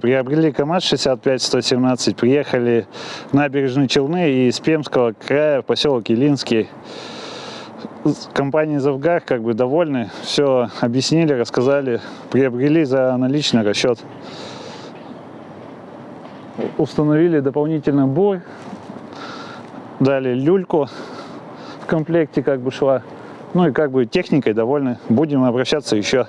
приобрели КАМАЗ-65-117, приехали в набережные Челны и из Пермского края в поселок Елинский. Компании «Завгар» как бы довольны, все объяснили, рассказали, приобрели за наличный расчет. Установили дополнительный бой, дали люльку в комплекте как бы шла. Ну и как бы техникой довольны, будем обращаться еще.